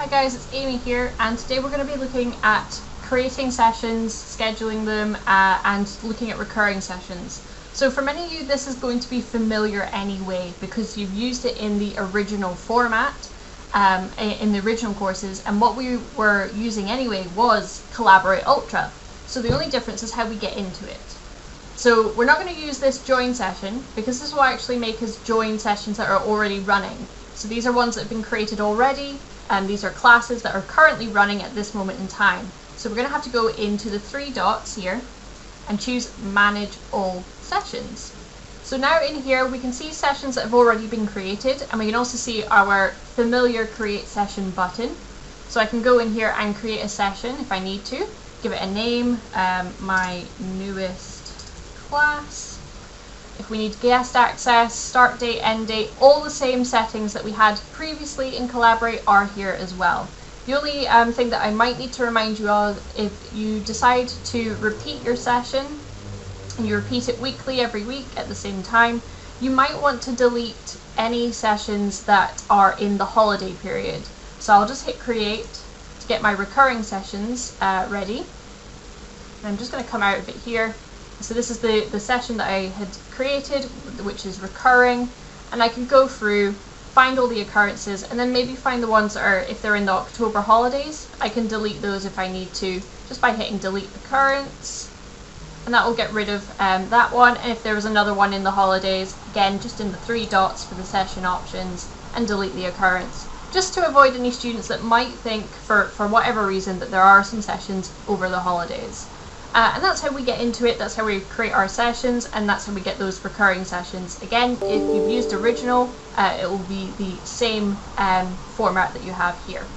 Hi guys, it's Amy here and today we're going to be looking at creating sessions, scheduling them uh, and looking at recurring sessions. So for many of you this is going to be familiar anyway because you've used it in the original format, um, in the original courses and what we were using anyway was Collaborate Ultra. So the only difference is how we get into it. So we're not going to use this join session because this will actually make us join sessions that are already running. So these are ones that have been created already and these are classes that are currently running at this moment in time. So we're going to have to go into the three dots here and choose manage all sessions. So now in here we can see sessions that have already been created and we can also see our familiar create session button. So I can go in here and create a session if I need to, give it a name, um, my newest class, if we need guest access, start date, end date, all the same settings that we had previously in Collaborate are here as well. The only um, thing that I might need to remind you of, if you decide to repeat your session, and you repeat it weekly every week at the same time, you might want to delete any sessions that are in the holiday period. So I'll just hit create to get my recurring sessions uh, ready. And I'm just going to come out of it here so this is the, the session that I had created, which is recurring, and I can go through, find all the occurrences, and then maybe find the ones that are, if they're in the October holidays, I can delete those if I need to, just by hitting delete occurrence, and that will get rid of um, that one, and if there was another one in the holidays, again, just in the three dots for the session options, and delete the occurrence just to avoid any students that might think, for, for whatever reason, that there are some sessions over the holidays. Uh, and that's how we get into it, that's how we create our sessions, and that's how we get those recurring sessions. Again, if you've used original, uh, it will be the same um, format that you have here.